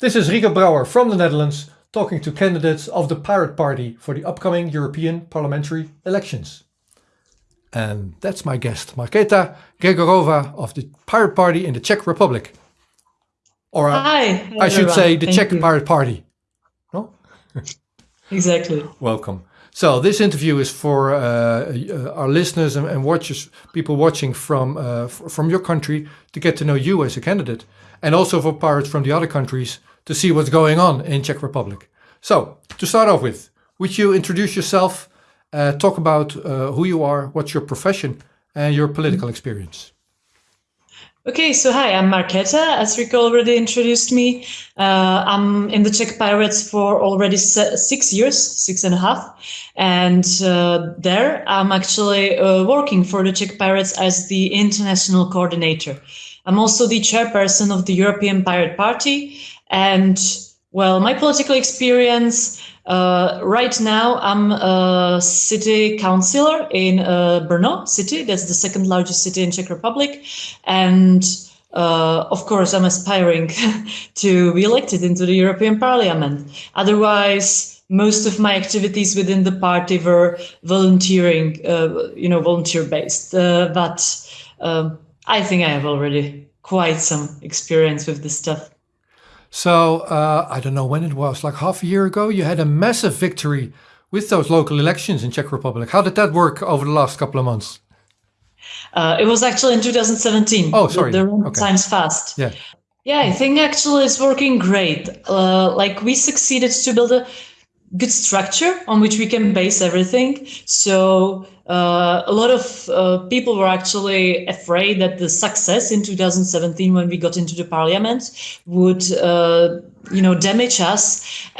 This is Rico Brouwer from the Netherlands talking to candidates of the Pirate Party for the upcoming European parliamentary elections. And that's my guest, Markéta Gregorova of the Pirate Party in the Czech Republic. Or Hi, I should say the Thank Czech you. Pirate Party. No? exactly. Welcome. So this interview is for uh, uh, our listeners and, and, watchers, people watching from uh, from your country to get to know you as a candidate, and also for pirates from the other countries to see what's going on in Czech Republic. So to start off with, would you introduce yourself, uh, talk about uh, who you are, what's your profession, and your political experience? Okay, so hi, I'm Markéta. As Rico already introduced me, uh, I'm in the Czech Pirates for already six years, six and a half. And uh, there I'm actually uh, working for the Czech Pirates as the international coordinator. I'm also the chairperson of the European Pirate Party. And well, my political experience uh, right now, I'm a city councillor in uh, Brno city. That's the second largest city in Czech Republic. And uh, of course, I'm aspiring to be elected into the European Parliament. Otherwise, most of my activities within the party were volunteering, uh, you know, volunteer based. Uh, but um, I think I have already quite some experience with this stuff. So uh, I don't know when it was, like half a year ago, you had a massive victory with those local elections in Czech Republic. How did that work over the last couple of months? Uh, it was actually in 2017. Oh, sorry. The, the okay. time's fast. Yeah. Yeah, I think actually it's working great. Uh, like we succeeded to build a good structure on which we can base everything. So uh, a lot of uh, people were actually afraid that the success in 2017 when we got into the parliament would uh, you know damage us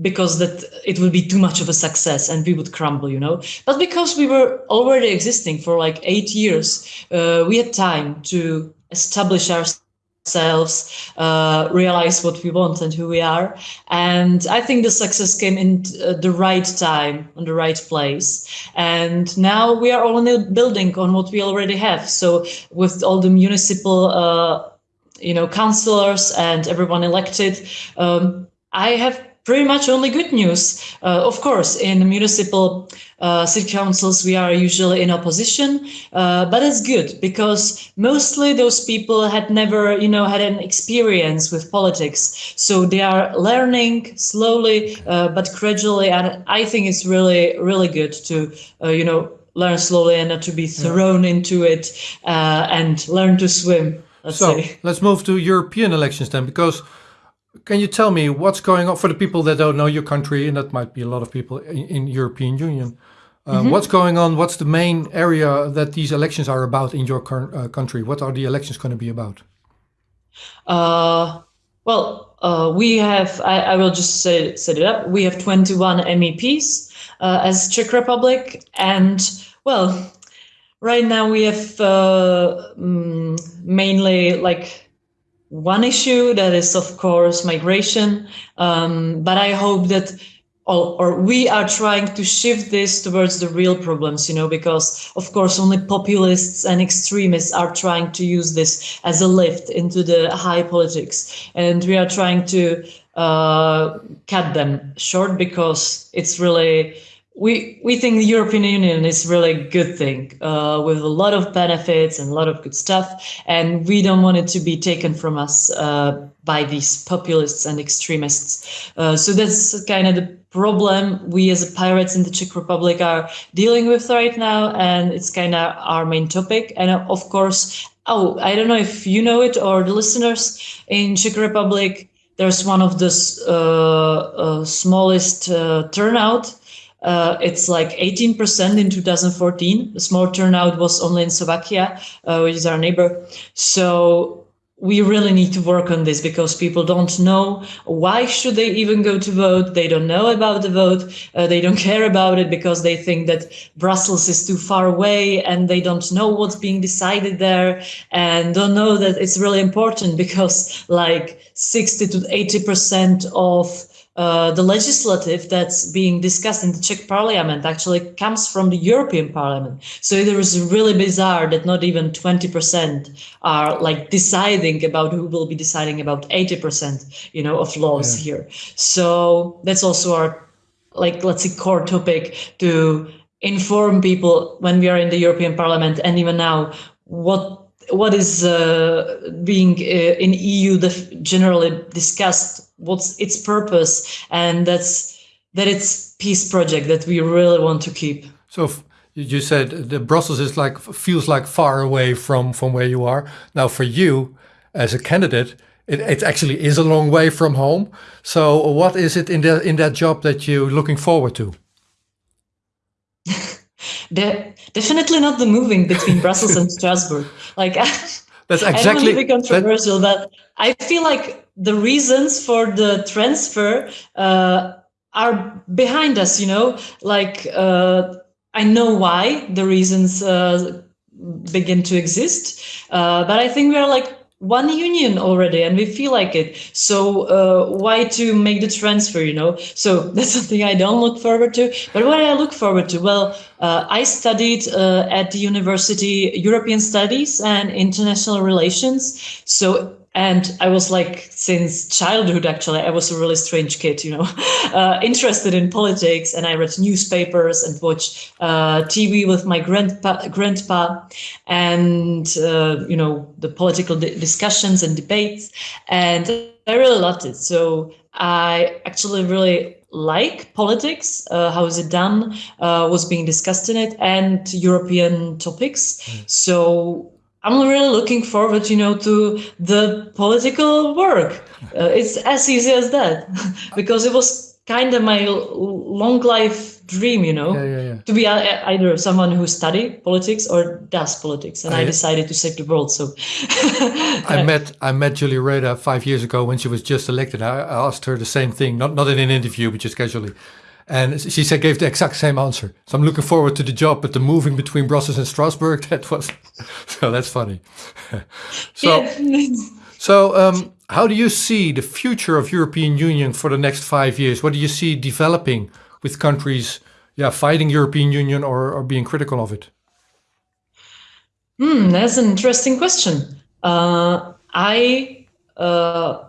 because that it would be too much of a success and we would crumble you know but because we were already existing for like eight years uh, we had time to establish ourselves ourselves, uh, realize what we want and who we are. And I think the success came in uh, the right time, on the right place. And now we are only building on what we already have. So with all the municipal, uh, you know, councillors and everyone elected, um, I have pretty much only good news. Uh, of course, in municipal uh, city councils, we are usually in opposition, uh, but it's good because mostly those people had never, you know, had an experience with politics. So they are learning slowly, uh, but gradually. And I think it's really, really good to, uh, you know, learn slowly and not to be thrown yeah. into it uh, and learn to swim. Let's so say. let's move to European elections then, because can you tell me what's going on for the people that don't know your country, and that might be a lot of people in, in European Union? Uh, mm -hmm. What's going on? What's the main area that these elections are about in your uh, country? What are the elections going to be about? Uh, well, uh, we have, I, I, will just say, set it up. We have 21 MEPs uh, as Czech Republic. And well, right now we have mm, mainly like one issue that is, of course, migration. Um, but I hope that or, or, we are trying to shift this towards the real problems, you know, because of course only populists and extremists are trying to use this as a lift into the high politics. And we are trying to uh, cut them short because it's really we we think the European Union is really a good thing uh, with a lot of benefits and a lot of good stuff, and we don't want it to be taken from us uh, by these populists and extremists. Uh, so that's kind of the problem we as pirates in the Czech Republic are dealing with right now, and it's kind of our main topic. And uh, of course, oh, I don't know if you know it or the listeners in Czech Republic. There's one of the uh, uh, smallest turnout uh, it's like 18% in 2014. The small turnout was only in Slovakia, uh, which is our neighbor. So we really need to work on this because people don't know why should they even go to vote. They don't know about the vote. Uh, they don't care about it because they think that Brussels is too far away and they don't know what's being decided there and don't know that it's really important because like 60 to 80% of uh, the legislative that's being discussed in the Czech parliament actually comes from the European Parliament. So there is really bizarre that not even 20% are like deciding about who will be deciding about 80%, you know, of laws yeah. here. So that's also our, like, let's say core topic to inform people when we are in the European Parliament and even now what what is uh, being uh, in EU generally discussed, what's its purpose, and that's that it's peace project that we really want to keep. So you said the Brussels is like feels like far away from from where you are. Now for you as a candidate, it, it actually is a long way from home. So what is it in that in that job that you're looking forward to? De definitely not the moving between Brussels and Strasbourg. Like that's exactly I controversial, that, but I feel like the reasons for the transfer uh, are behind us. You know, like uh, I know why the reasons uh, begin to exist, uh, but I think we are like one union already and we feel like it. So uh, why to make the transfer you know? So that's something i don't look forward to. But what i look forward to well uh, i studied uh, at the university european studies and international relations. So and I was like, since childhood, actually, I was a really strange kid, you know, uh, interested in politics. And I read newspapers and watched uh, TV with my grandpa, grandpa and, uh, you know, the political discussions and debates. And I really loved it. So I actually really like politics, uh, how is it done, uh, what's being discussed in it, and European topics. Mm. So I'm really looking forward, you know, to the political work. Uh, it's as easy as that, because it was kind of my long life dream, you know, yeah, yeah, yeah. to be either someone who study politics or does politics, and I, I decided to save the world. So I met I met Julia Reda five years ago when she was just elected. I, I asked her the same thing, not not in an interview, but just casually. And she said, gave the exact same answer. So I'm looking forward to the job, but the moving between Brussels and Strasbourg, that was, so that's funny. so, so um, how do you see the future of European Union for the next five years? What do you see developing with countries, yeah, fighting European Union or, or being critical of it? Hmm, that's an interesting question. Uh, I uh,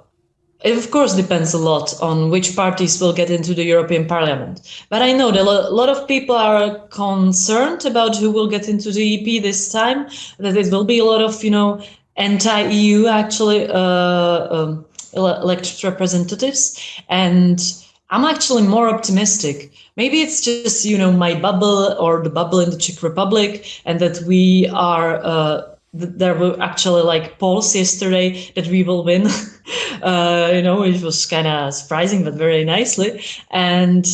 it of course depends a lot on which parties will get into the European Parliament. But I know that a lot of people are concerned about who will get into the EP this time, that it will be a lot of, you know, anti-EU actually uh, um, elected representatives. And I'm actually more optimistic. Maybe it's just, you know, my bubble or the bubble in the Czech Republic and that we are uh, there were actually like polls yesterday that we will win. uh, you know, it was kind of surprising, but very nicely. And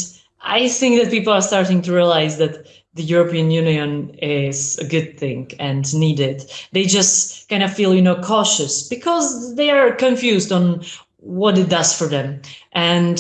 I think that people are starting to realize that the European Union is a good thing and needed. They just kind of feel, you know, cautious because they are confused on what it does for them. And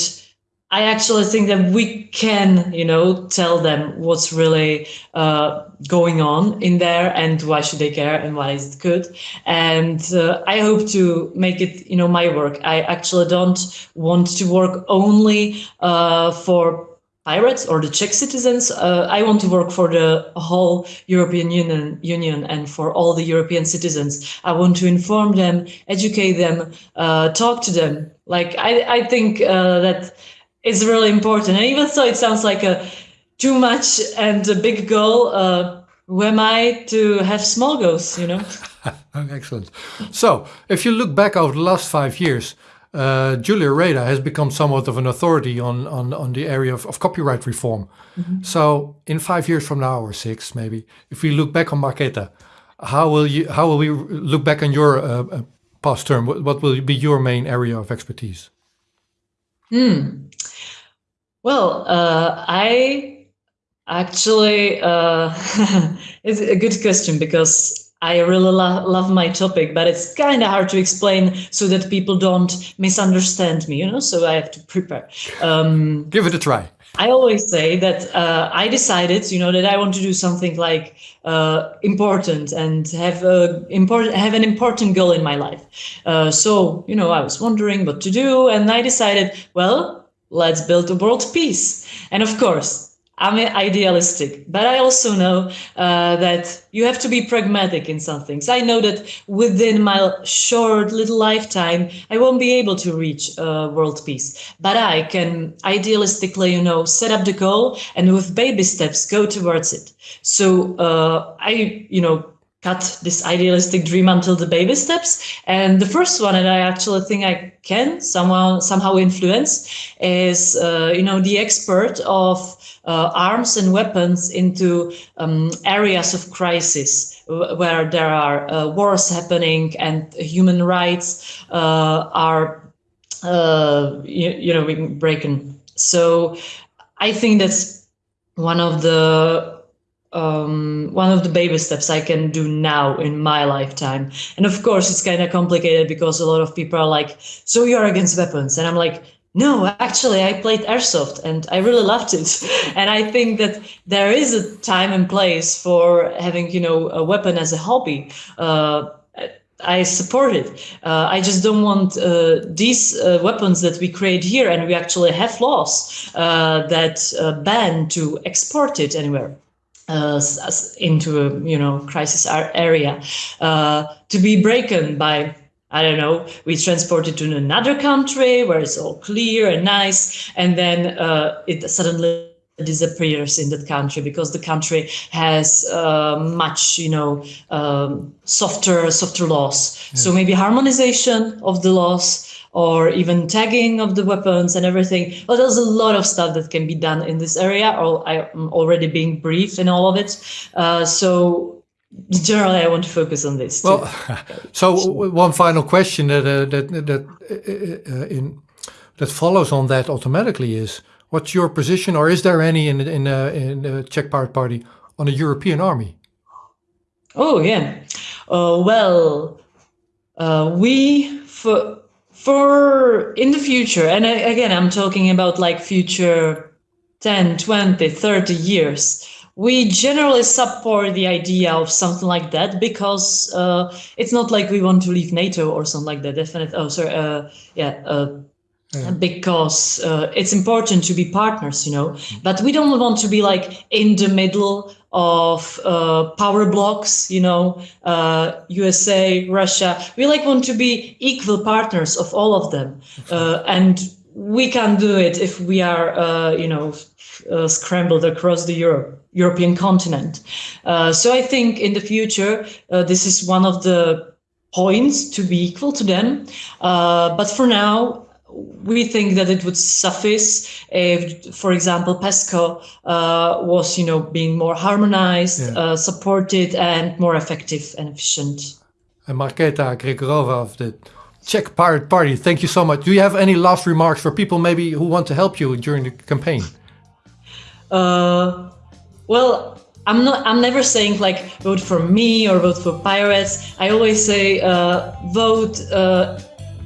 I actually think that we can, you know, tell them what's really uh, going on in there and why should they care and why is it good. And uh, I hope to make it, you know, my work. I actually don't want to work only uh, for pirates or the Czech citizens. Uh, I want to work for the whole European Union, Union and for all the European citizens. I want to inform them, educate them, uh, talk to them. Like I, I think uh, that is really important. And even so, it sounds like a too much and a big goal. Uh, who am I to have small goals, you know? Excellent. So, if you look back over the last five years, uh, Julia Reda has become somewhat of an authority on, on, on the area of, of copyright reform. Mm -hmm. So, in five years from now, or six maybe, if we look back on Marketa, how will you how will we look back on your uh, uh past term? What, what will be your main area of expertise? Hmm. Well, uh, I actually, uh, it's a good question because I really lo love my topic, but it's kind of hard to explain so that people don't misunderstand me, you know, so I have to prepare. Um, Give it a try. I always say that uh, I decided, you know, that I want to do something like uh, important and have a important have an important goal in my life. Uh, so, you know, I was wondering what to do, and I decided, well, let's build a world peace. And of course, I'm idealistic, but I also know uh, that you have to be pragmatic in some things. I know that within my short little lifetime, I won't be able to reach uh, world peace, but I can idealistically, you know, set up the goal and with baby steps go towards it. So uh, I, you know, cut this idealistic dream until the baby steps. And the first one that I actually think I can somehow somehow influence is, uh, you know, the export of uh, arms and weapons into um, areas of crisis where there are uh, wars happening and human rights uh, are, uh, you, you know, being broken. So I think that's one of the um, one of the baby steps I can do now in my lifetime. And of course, it's kind of complicated because a lot of people are like, so you're against weapons. And I'm like, no, actually, I played airsoft and I really loved it. and I think that there is a time and place for having, you know, a weapon as a hobby. Uh, I support it. Uh, I just don't want uh, these uh, weapons that we create here, and we actually have laws uh, that uh, ban to export it anywhere uh, into a you know crisis area uh, to be broken by I don't know, we transport it to another country where it's all clear and nice, and then uh, it suddenly disappears in that country because the country has uh, much, you know, um, softer, softer laws. So maybe harmonization of the laws or even tagging of the weapons and everything. But there's a lot of stuff that can be done in this area, or I'm already being briefed in all of it. Uh, so generally, I want to focus on this. Well, so one final question that uh, that that uh, uh, in that follows on that automatically is: What's your position, or is there any in in uh, in the Czech Pirate Party on a European army? Oh yeah, uh, well, we for for in the future and again i'm talking about like future 10 20 30 years we generally support the idea of something like that because uh, it's not like we want to leave nato or something like that definitely oh sorry uh, yeah uh, yeah. because uh, it's important to be partners, you know, but we don't want to be like in the middle of uh, power blocks, you know, uh, USA, Russia. We like want to be equal partners of all of them. Uh, and we can do it if we are, uh, you know, uh, scrambled across the Europe, European continent. so I think in the future, this is one of the points to be equal to them. but for now, we think that it would suffice if, for example, PESCO uh, was, you know, being more harmonized, yeah. uh, supported, and more effective and efficient. And Marketa Gregorova of the Czech Pirate Party, thank you so much. Do you have any last remarks for people maybe who want to help you during the campaign? Uh, well, I'm not. I'm never saying like vote for me or vote for pirates. I always say uh, vote uh,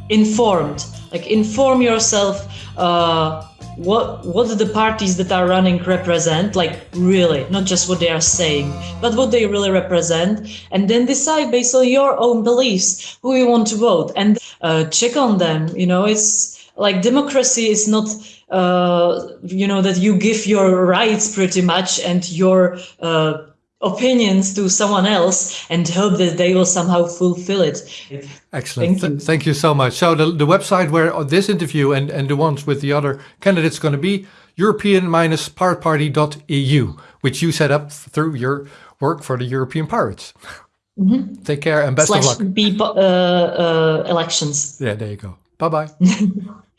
informed like inform yourself uh, what what the parties that are running represent like really not just what they are saying but what they really represent and then decide based on your own beliefs who you want to vote and uh, check on them you know? It's like democracy is not uh, you know that you give your rights pretty much and your uh, opinions to someone else and hope that they will somehow fulfill it. Excellent. Thank you, Th thank you so much. So the, the website where this interview and, and the ones with the other candidates going to be european-pirateparty.eu, which you set up through your work for the European Pirates. Mm -hmm. Take care and best Slash of luck. B uh, uh, elections. Yeah, there you go. Bye-bye.